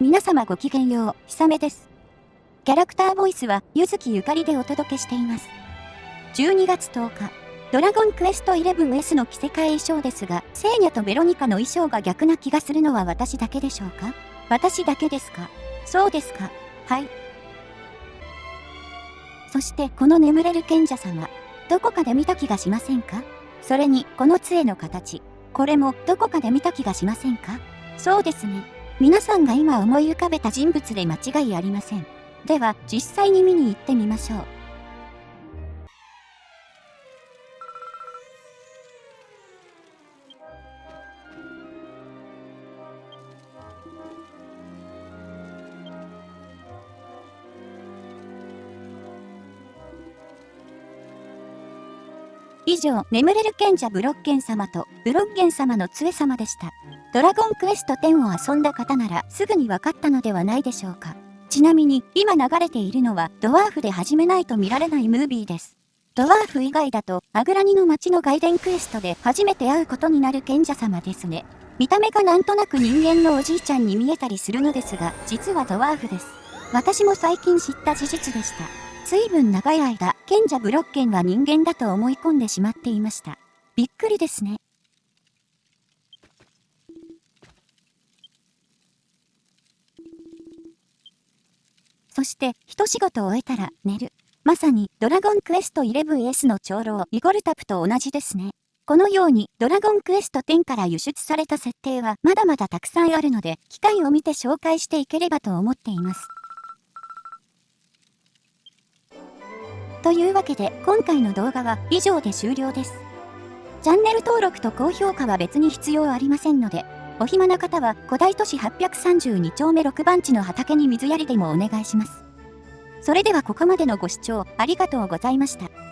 皆様ごきげんよう、ひさめです。キャラクターボイスは、ゆずきゆかりでお届けしています。12月10日、ドラゴンクエスト 11S の着せ替え衣装ですが、セーニャとベロニカの衣装が逆な気がするのは私だけでしょうか？私だけですか？そうですか。はい。そしてこの眠れる賢者様、どこかで見た気がしませんか？それに、この杖の形、これもどこかで見た気がしませんか？そうですね。皆さんが今思い浮かべた人物で間違いありません。では、実際に見に行ってみましょう。以上、眠れる賢者ブロッケン様とブロッケン様の杖様でした。ドラゴンクエスト10を遊んだ方ならすぐに分かったのではないでしょうか。ちなみに、今流れているのはドワーフで始めないと見られないムービーです。ドワーフ以外だと、アグラニの街の外伝クエストで初めて会うことになる賢者様ですね。見た目がなんとなく人間のおじいちゃんに見えたりするのですが、実はドワーフです。私も最近知った事実でした。随分長い間、賢者ブロッケンは人間だと思い込んでしまっていました。びっくりですね。そして、一仕事終えたら寝る。まさに、ドラゴンクエスト 11S の長老、イゴルタプと同じですね。このように、ドラゴンクエスト10から輸出された設定はまだまだたくさんあるので、機会を見て紹介していければと思っています。というわけで今回の動画は以上で終了です。チャンネル登録と高評価は別に必要ありませんので、お暇な方は古代都市832丁目6番地の畑に水やりでもお願いします。それではここまでのご視聴ありがとうございました。